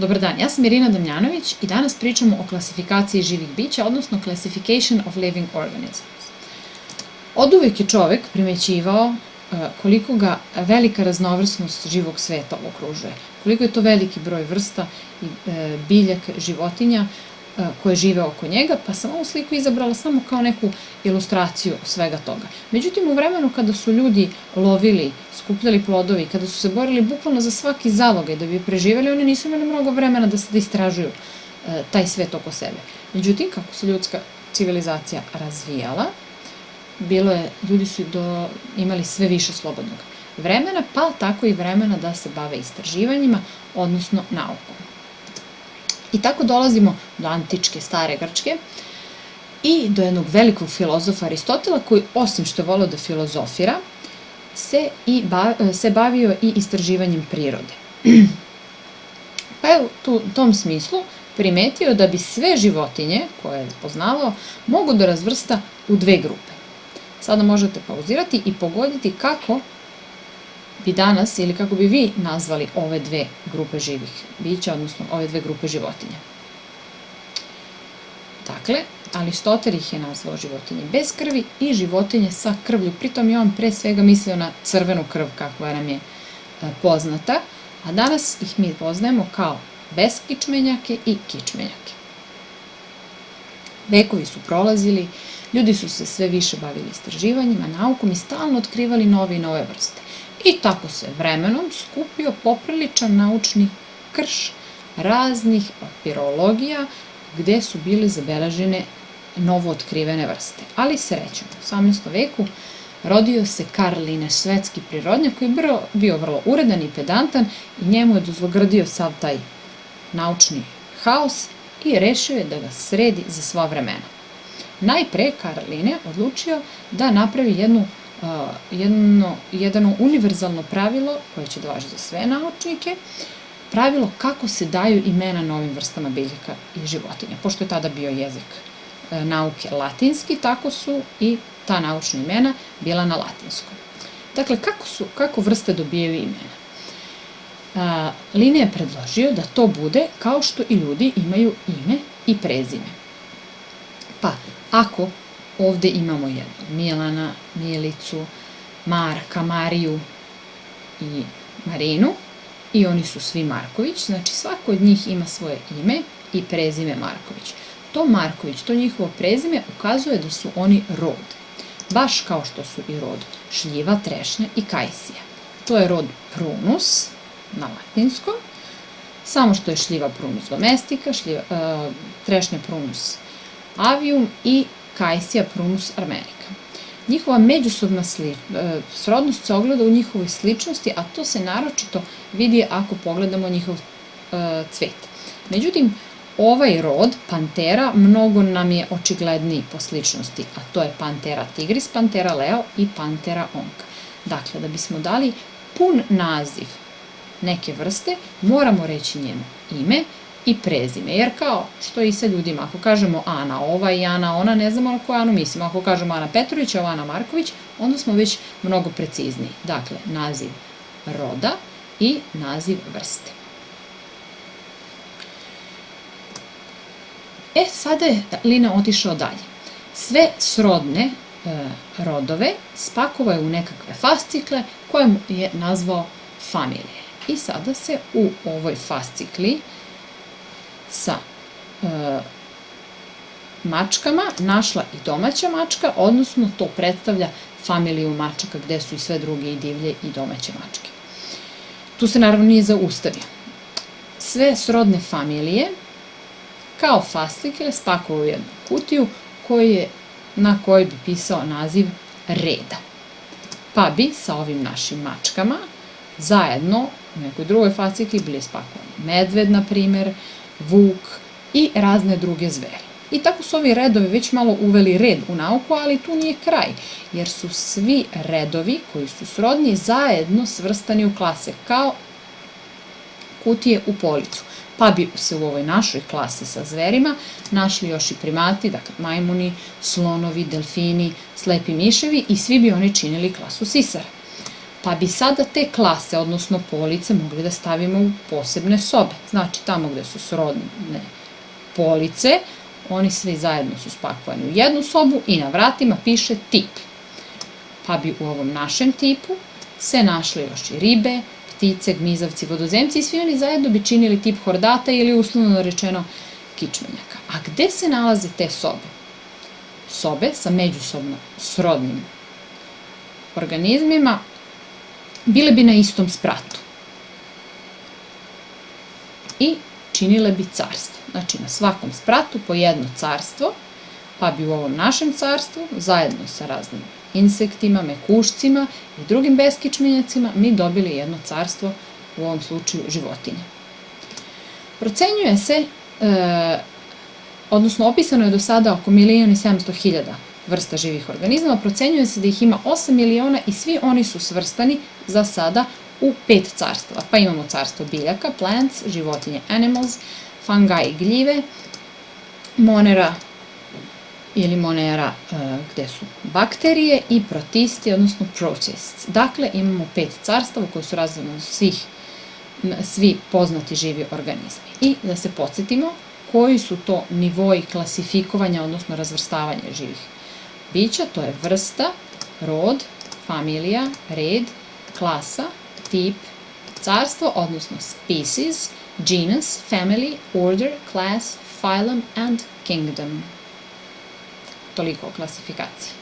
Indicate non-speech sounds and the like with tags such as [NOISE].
Dobar dan, ja sam Irina Damjanović i danas pričamo o klasifikaciji živih bića, odnosno Classification of Living Organisms. Od uvek je čovek primećivao e, koliko ga velika raznovrsnost živog sveta okružuje, koliko je to veliki broj vrsta e, biljaka, životinja koje žive oko njega, pa sam ovu sliku izabrala samo kao neku ilustraciju svega toga. Međutim, u vremenu kada su ljudi lovili, skupljali plodovi, kada su se borili bukvalno za svaki zalogaj da bi preživeli, oni nisu imali mnogo vremena da se da istražuju e, taj svet oko sebe. Međutim, kako se ljudska civilizacija razvijala, bilo je, ljudi su do, imali sve više slobodnog vremena, pa tako i vremena da se bave istraživanjima, odnosno naukom. I tako dolazimo do antičke, stare Grčke i do jednog velikog filozofa Aristotela koji osim što je volio da filozofira, se, i ba, se bavio i istraživanjem prirode. [CLEARS THROAT] pa je u tom smislu primetio da bi sve životinje koje je poznavao mogu da razvrsta u dve grupe. Sada možete pauzirati i pogoditi kako bi danas ili kako bi vi nazvali ove dve grupe živih bića, odnosno ove dve grupe životinja. Dakle, Aristotel ih je nazvao životinje bez krvi i životinje sa krvlju. Pritom je on pre svega mislio na crvenu krv kakva nam je e, poznata, a danas ih mi poznajemo kao beskičmenjake i kičmenjake. Vekovi su prolazili, ljudi su se sve više bavili istraživanjima, naukom i stalno otkrivali nove i nove vrste. I tako se vremenom skupio popriličan naučni krš raznih papirologija gde su bile zabeležene novo otkrivene vrste. Ali srećom, u 18. veku rodio se Karl Linnaeus, svetski prirodnjak koji je bio vrlo uredan i pedantan i njemu je dozlogradio sav taj naučni haos i rešio je da ga sredi za sva vremena. Najpre Karl Linnaeus odlučio da napravi jednu jedno, jedno univerzalno pravilo koje će da važi za sve naučnike, pravilo kako se daju imena novim vrstama biljaka i životinja. Pošto je tada bio jezik e, nauke latinski, tako su i ta naučna imena bila na latinskom. Dakle, kako, su, kako vrste dobijaju imena? A, Linija je predložio da to bude kao što i ljudi imaju ime i prezime. Pa, ako Ovde imamo jednu Milana, Milicu, Marka, Mariju i Marinu i oni su svi Marković, znači svako od njih ima svoje ime i prezime Marković. To Marković, to njihovo prezime ukazuje da su oni rod, baš kao što su i rod šljiva, trešnja i kajsija. To je rod prunus na latinskom, samo što je šljiva prunus domestika, šljiva, uh, trešnja prunus avium i Kajsija prunus armenika. Njihova međusobna sli, e, srodnost se ogleda u njihovoj sličnosti, a to se naročito vidi ako pogledamo njihov e, cvet. Međutim, ovaj rod, pantera, mnogo nam je očigledniji po sličnosti, a to je pantera tigris, pantera leo i pantera onka. Dakle, da bismo dali pun naziv neke vrste, moramo reći njeno ime, i prezime. Jer kao što i sa ljudima, ako kažemo Ana ova i Ana ona, ne znamo na koju Anu mislimo. Ako kažemo Ana Petrović, ova Ana Marković, onda smo već mnogo precizniji. Dakle, naziv roda i naziv vrste. E, sada je Lina otišao dalje. Sve srodne e, rodove spakovao je u nekakve fascikle koje je nazvao familije. I sada se u ovoj fascikli sa e, mačkama našla i domaća mačka, odnosno to predstavlja familiju mačaka gde su i sve druge i divlje i domaće mačke. Tu se naravno nije zaustavio. Sve srodne familije kao fascikle spakovao u jednu kutiju koji je, na kojoj bi pisao naziv reda. Pa bi sa ovim našim mačkama zajedno u nekoj drugoj fascikli bili spakovani medved, na primer, vuk i razne druge zveri. I tako su ovi redovi već malo uveli red u nauku, ali tu nije kraj, jer su svi redovi koji su srodni zajedno svrstani u klase, kao kutije u policu. Pa bi se u ovoj našoj klasi sa zverima našli još i primati, dakle majmuni, slonovi, delfini, slepi miševi i svi bi oni činili klasu sisara. Pa bi sada te klase, odnosno police, mogli da stavimo u posebne sobe. Znači, tamo gde su srodne police, oni svi zajedno su spakovani u jednu sobu i na vratima piše tip. Pa bi u ovom našem tipu se našli još i ribe, ptice, gmizavci, vodozemci i svi oni zajedno bi činili tip hordata ili uslovno rečeno kičmenjaka. A gde se nalaze te sobe? Sobe sa međusobno srodnim organizmima bile bi na istom spratu. I činile bi carstvo. Znači na svakom spratu po jedno carstvo, pa bi u ovom našem carstvu, zajedno sa raznim insektima, mekušcima i drugim beskičmenjacima, mi dobili jedno carstvo, u ovom slučaju životinje. Procenjuje se, e, odnosno opisano je do sada oko milijuna i 700 hiljada vrsta živih organizama, procenjuje se da ih ima 8 miliona i svi oni su svrstani za sada u pet carstava. Pa imamo carstvo biljaka, plants, životinje, animals, fungi, gljive, monera ili monera e, gde su bakterije i protisti, odnosno protists. Dakle, imamo pet carstava koje su razredno svih, svi poznati živi organizmi. I da se podsjetimo koji su to nivoji klasifikovanja, odnosno razvrstavanja živih bića, to je vrsta, rod, familija, red, klasa, tip, carstvo, odnosno species, genus, family, order, class, phylum and kingdom. Toliko o klasifikaciji.